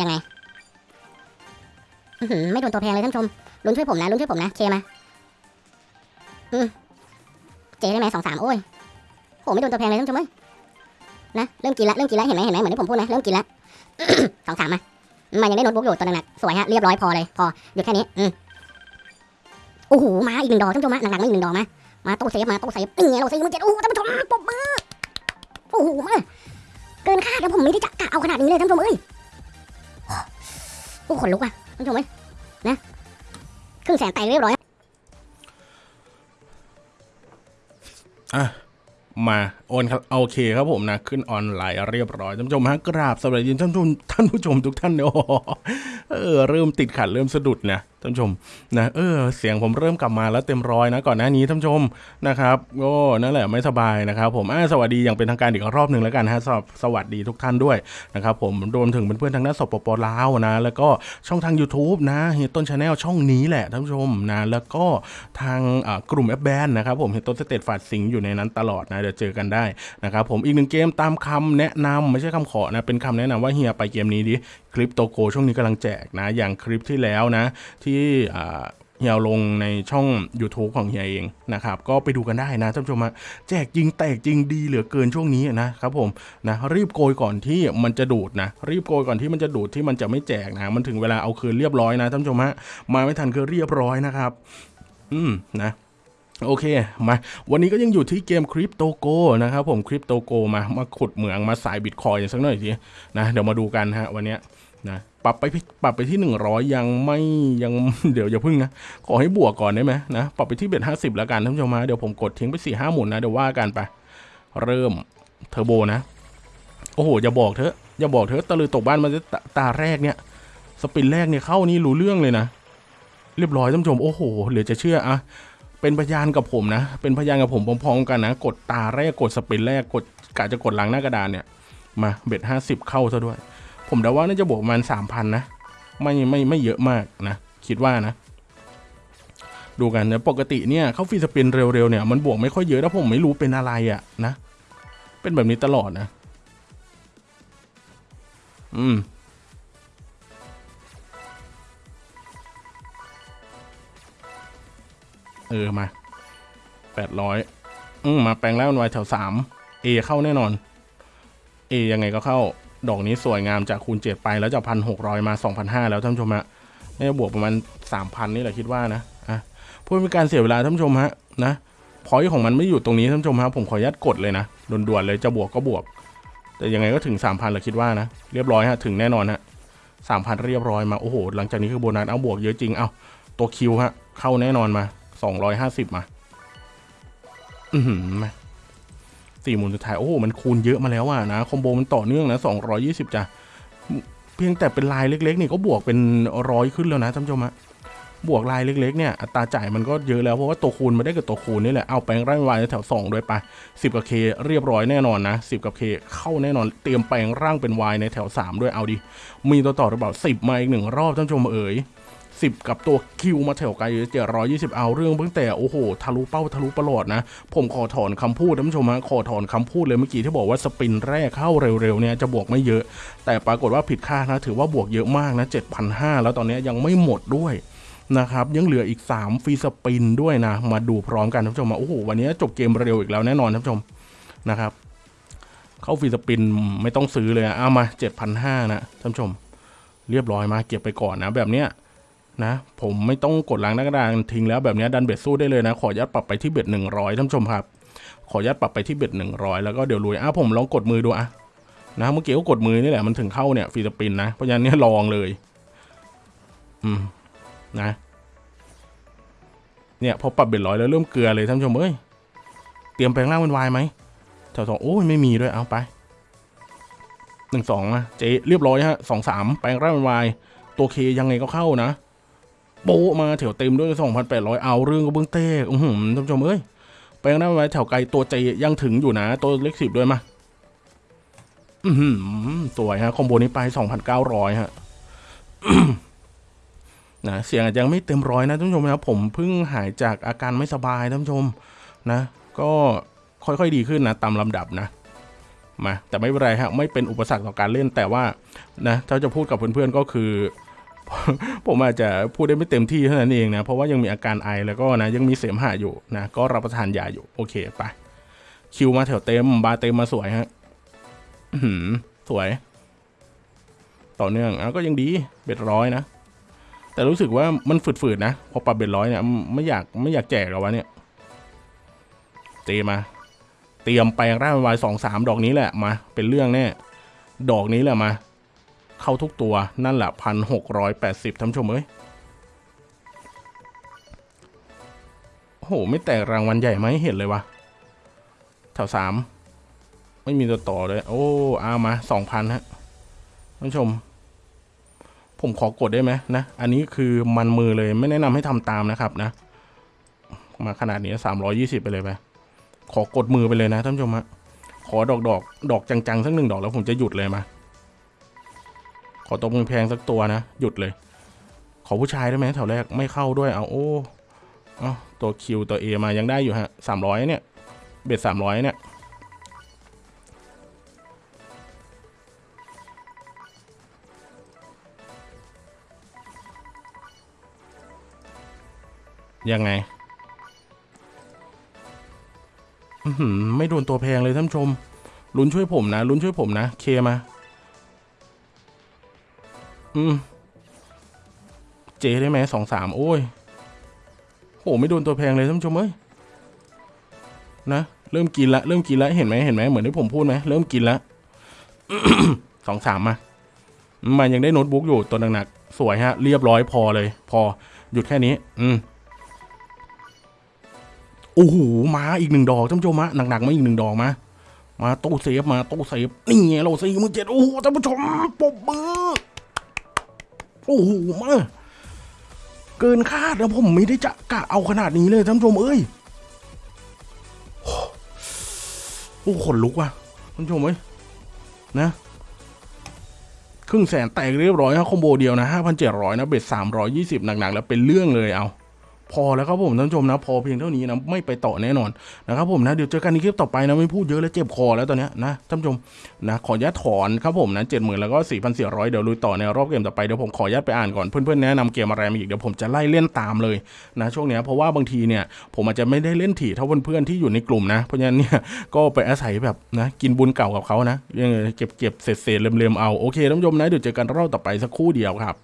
ยังไงอื้อหือไม่โดนตัวแพงเลยท่านชมลุ้นช่วยผมนะลุ้นช่วยผมนะเคมาอืมเจได้ไหมสองสามโอ้ยโหไม่โดนตัวแพงเลยท่านชมเอ้ยนะเริ่มกินละเริ่มกินละเห็นไหมเห็นไหมเหมือนที่ผมพูดนะเริ่มกินละสองสามมามันยังได้โน้ตบุ๊กอยู่ตัวหนักๆสวยฮะเรียบร้อยพอเลยพอหยุดแค่นี้อืมโอ้โหมาอีกหนึ่งดอกท่านผู้ชมมาหนักๆมาอีกหนึ่งดอกมามาโต้เซฟมาโต้เซฟนี่ไงเราเซฟมันเจ็ดโอ้ท่านผู้ชมปรบมือโอ้โหมาเกินคาดแล้วผมไม่ได้จะกะเอาขนาดนี้เลยท่านผู้ชมเอ้ย โอ้ขนลุกว่ะท่านผู้ชมเอ้ยนะครึ่งแสนแตกเรียบร้อยอะมาโอนครับโอเคครับผมนะ ขึ้นออนไลน์เรียบร้อยท่านผู้ชมฮะกราบสวัสดีท่านผู้ท่านผู้ชมทุกท่านเนาะ เออเริ่มติดขัดเริ่มสะดุดนะท่านชมนะเออเสียงผมเริ่มกลับมาแล้วเต็มร้อยนะก่อนหน้านี้ท่านชมนะครับก็นั่นแหละไม่สบายนะครับ ผมอะสวัสดีอย่างเป็นทางการอีกรอบหนึ่งแล้วกันฮะสวสวัสดีทุกท่านด้วยนะครับผมรวมถึงเพื่อนๆทางด้านสปปลาวนะ แล้วก็ช่องทาง YouTube นะเฮียต้น Channel ช่องนี้แหละท่านชมนะแล้วก็ทางกลุ่มแอปแบนนะครับผมเฮียต้นสเตตฝาดสิงอยู่ในนั้นตลอดนะเดี๋ยวเจอกันได้นะครับผมอีกหนึ่งเกมตามคำแนะนำไม่ใช่คำขอนะเป็นคำแนะนำว่าเฮียไปเกมนี้ดิ Crypto Gold ช่วงนี้กำลังแจกนะ อย่างคลิปที่แล้วนะ ที่เฮียลงในช่อง YouTube ของเฮียเองนะครับ ก็ไปดูกันได้นะท่านผู้ชมฮะแจกจริงแตกจริงดีเหลือเกินช่วงนี้นะครับผมนะรีบโกยก่อนที่มันจะดูดนะ รีบโกยก่อนที่มันจะดูดที่มันจะไม่แจกนะมันถึงเวลาเอาคืนเรียบร้อยนะท่านผู้ชมฮะมาไม่ทันคือเรียบร้อยนะครับ อืมนะโอเค มา วันนี้ก็ยังอยู่ที่เกมคริปโตโกนะครับผมคริปโตโกมา มาขุดเหมืองมาสายบิตคอยน์สักหน่อยทีนะ เดี๋ยวมาดูกันฮะวันนี้นะ ปรับไปปรับไปที่ 100 ยังไม่ยังเดี๋ยวอย่าพึ่งนะ ขอให้บวกก่อนได้ไหมนะปรับไปที่เบ็ดห้าสิบแล้วกันท่านผู้ชมมาเดี๋ยวผมกดทิ้งไปสี่ห้าหมุนนะเดี๋ยวว่ากันไป เริ่มเทอร์โบนะ โอ้โห อย่าบอกเถอะอย่าบอกเถอะตะลือตกบ้านมันจะตตาแรกเนี่ย สปินแรกเนี่ยเข้านี่รู้เรื่องเลยนะ เรียบร้อยท่านผู้ชมโอ้โหเหลือจะเชื่ออะเป็นพยานกับผมนะ เป็นพยานกับผมพร้อมๆกันนะ กดตาแรกกดสปินแรกกดกะจะกดหลังหน้ากระดานเนี่ยมาเบ็ดห้าสิบเข้าซะด้วย ผมเดาว่าน่าจะบวกประมาณสามพันนะ ไม่ไม่ไม่เยอะมากนะ คิดว่านะ ดูกันนะปกติเนี่ยเข้าฟรีสปินเร็วๆเนี่ยมันบวกไม่ค่อยเยอะแล้วผมไม่รู้เป็นอะไรอะนะ เป็นแบบนี้ตลอดนะ อืมเออมาแปดร้อยอืมมาแปลงแล้วมันไวแถวสามเอเข้าแน่นอนเอยังไงก็เข้า ดอกนี้สวยงามจากคูณเจ็ดไปแล้วจากพันหกร้อยมาสองพันห้าแล้วท่านผู้ชมฮะน่าจะบวกประมาณสามพันนี่แหละคิดว่านะอะเพื่อเป็นการเสียเวลาท่านผู้ชมฮะนะพอยของมันไม่อยู่ตรงนี้ท่านผู้ชมฮะผมขออนุญาตกดเลยนะด่วนๆเลยจะบวกก็บวก แต่ยังไงก็ถึงสามพันแหละคิดว่านะ เรียบร้อยฮะถึงแน่นอนฮะสามพันเรียบร้อยมาโอ้โห หลังจากนี้คือโบนัสเอาบวกเยอะจริงเอาตัวคิวฮะเข้าแน่นอนมาสองร้อยห้าสิบมา อืม สี่หมุนสุดท้าย โอ้โห มันคูณเยอะมาแล้วอะนะ คอมโบมันต่อเนื่องนะสองร้อยี่สิบจ้ะ เพียงแต่เป็นลายเล็กๆ นี่ก็บวกเป็นร้อยขึ้นแล้วนะท่านผู้ชมฮะบวกลายเล็กๆเนี่ยอัตราจ่ายมันก็เยอะแล้วเพราะว่าตัวคูณมาได้กับตัวคูณนี่แหละเอาแปลงร่างวายแถว2ด้วยไป 10 กับเคเรียบร้อยแน่นอนนะ 10 กับเคเข้าแน่นอนเตรียมแปลงร่างเป็นวายในแถว 3 ด้วยเอาดิมีตัวต่อหรือเปล่า10 มาอีกหนึ่งรอบท่านผู้ชมเอ๋ย 10 กับตัวคิวมาแถวไกลเจ็ดร้อยยี่สิบเอาเรื่องเพิ่งแต่โอ้โหทะลุเป้าทะลุประหลอดนะ ผมขอถอนคำพูดท่านผู้ชมฮะขอถอนคำพูดเลยเมื่อกี้ที่บอกว่าสปินแรกเข้าเร็วๆเนี่ยจะบวกไม่เยอะ แต่ปรากฏว่าผิดคาดนะถือว่าบวกเยอะมากนะ7,500 แล้วตอนนี้ยังไม่หมดด้วยนะครับยังเหลืออีก 3 ฟรีสปินด้วยนะ มาดูพร้อมกันท่านผู้ชมมาโอ้โหวันนี้จบเกมเร็วอีกแล้วแน่นอนท่านผู้ชมนะครับ เข้าฟรีสปินไม่ต้องซื้อเลยอะเอามา 7,500 นะท่านผู้ชม เรียบร้อยมาเก็บไปก่อนนะแบบเนี้ย นะผมไม่ต้องกดล้างหน้ากระดานทิ้งแล้วแบบนี้ดันเบ็ดสู้ได้เลยนะ ขอยัดปรับไปที่เบ็ด100ท่านผู้ชมครับ ขอยัดปรับไปที่เบ็ด100แล้วก็เดี๋ยวลุยอะผมลองกดมือดูอะนะเมื่อกี้ก็กดมือนี่แหละมันถึงเข้าเนี่ยฟรีสปินนะเพราะฉะนั้นเนี่ยลองเลย อืมนะเนี่ยพอปรับเบ็ดร้อยแล้วเริ่มเกลือเลยท่านผู้ชมเอ้ยเตรียมแปลงร่างเป็นวายไหมแถวสองโอ้ยไม่มีด้วยเอาไปหนึ่งสองอะเจเรียบร้อยฮะสองสามแปลงร่างเป็นวายตัวเคยังไงก็เข้านะ โปะมาแถวเต็มด้วยสองพันแปดร้อยเอาเรื่องก็เบื้องเต้อือหือท่านผู้ชมเอ้ยแปลงร่างเป็นวายแถวไกลตัวเจยังถึงอยู่นะ ตัวเล็กสิบด้วยมาอือหือสวยฮะคอมโบนี้ไปสองพันเก้าร้อยฮะนะเสียงอาจจะยังไม่เต็มร้อยนะท่านผู้ชมนะครับผมเพิ่งหายจากอาการไม่สบายท่านผู้ชมนะ ก็ค่อยๆดีขึ้นนะตามลำดับนะมาแต่ไม่เป็นไรฮะไม่เป็นอุปสรรคต่อการเล่นแต่ว่านะถ้าจะพูดกับเพื่อนๆก็คือ ผมอาจจะพูดได้ไม่เต็มที่เท่านั้นเองนะ เพราะว่ายังมีอาการไอแล้วก็นะยังมีเสมหะอยู่นะ ก็รับประทานยาอยู่โอเคไป คิวมาแถวเต็ม บาร์เต็มมาสวยฮะสวย ต่อเนื่องอะก็ยังดีเบ็ดร้อยนะ แต่รู้สึกว่ามันฝืดๆนะ พอปรับเบ็ดร้อยเนี่ยไม่อยากไม่อยากแจกหรอวะเนี่ยเจมา เตรียมแปลงร่างวายสองสามดอกนี้แหละมา เป็นเรื่องแน่ดอกนี้แหละมา เข้าทุกตัวนั่นแหละพันหกร้อยแปดสิบท่านผู้ชมเอ้ยโอ้โห ไม่แตกรางวัลใหญ่ไหมเห็นเลยวะแถวสามไม่มีตัวต่อเลย โอ้เอามาสองพันฮะท่านผู้ชม ผมขอกดได้ไหมนะ อันนี้คือมันมือเลยไม่แนะนำให้ทำตามนะครับนะ มาขนาดนี้สามร้อยี่สิบไปเลยไปขอกดมือไปเลยนะท่านผู้ชมฮะขอดอกดอกดอกจังๆสักหนึ่งดอกแล้วผมจะหยุดเลยมา ขอตบมือแพงสักตัวนะ หยุดเลย ขอผู้ชายได้ไหมแถวแรกไม่เข้าด้วยเอาโอ้เอาตัวคิวตัวเอมายังได้อยู่ฮะสามร้อยเนี่ย เบ็ดสามร้อยเนี่ยยังไงไม่โดนตัวแพงเลยท่านชม ลุ้นช่วยผมนะ ลุ้นช่วยผมนะ เคมา อืม เจได้ไหมสองสามโอ้ยโหไม่โดนตัวแพงเลยท่านผู้ชมเอ้ยนะเริ่มกินละเริ่มกินละเห็นไหมเห็นไหมเหมือนที่ผมพูดไหมเริ่มกินละสองสามมามันยังได้โน้ตบุ๊กอยู่ตัวหนักๆสวยฮะ เรียบร้อยพอเลย พอหยุดแค่นี้ อืมโอ้โหมาอีกหนึ่งดอกท่านผู้ชมะหนักๆมาอีกหนึ่งดอกมามาตู้เซฟมาตู้เซฟนี่ไงเราสี่มื่นเจ็ดโอ้โหท่านผู้ชมปบมือ โอ้โหมา เกินคาดนะผมไม่ได้จะกะเอาขนาดนี้เลยท่านผู้ชมเอ้ยโอ้ขนลุกว่ะท่านผู้ชมเอ้ยนะครึ่งแสนแตกเรียบร้อยฮะคอมโบเดียวนะห้าพันเจ็ดร้อยนะเบ็ดสามร้อยยี่สิบหนักๆ แล้วเป็นเรื่องเลยเอา พอแล้วครับผมท่านผู้ชมนะ พอเพียงเท่านี้นะไม่ไปต่อแน่นอนนะครับผมนะเดี๋ยวเจอกันในคลิปต่อไปนะไม่พูดเยอะแล้วเจ็บคอแล้วตอนนี้นะท่านผู้ชมนะขออนุญาตถอนครับผมนะเจ็ดหมื่นแล้วก็สี่พันสี่ร้อยเดี๋ยวลุยต่อในรอบเกมต่อไปเดี๋ยวผมขออนุญาตไปอ่านก่อนเพื่อนๆแนะนำเกมอะไรมาอีกเดี๋ยวผมจะไล่เล่นตามเลยนะช่วงนี้เพราะว่าบางทีเนี่ยผมอาจจะไม่ได้เล่นถี่เท่าเพื่อนๆที่อยู่ในกลุ่มนะเพราะฉะนั้นเนี่ยก็ไปอาศัยแบบนะกินบุญเก่ากับเขานะยังเก็บเก็บเศษๆเล็มๆเอาโอเคท่านผู้ชมนะเดี๋ยวเจอกันรอบต่อไปสักครู่เดียวครับ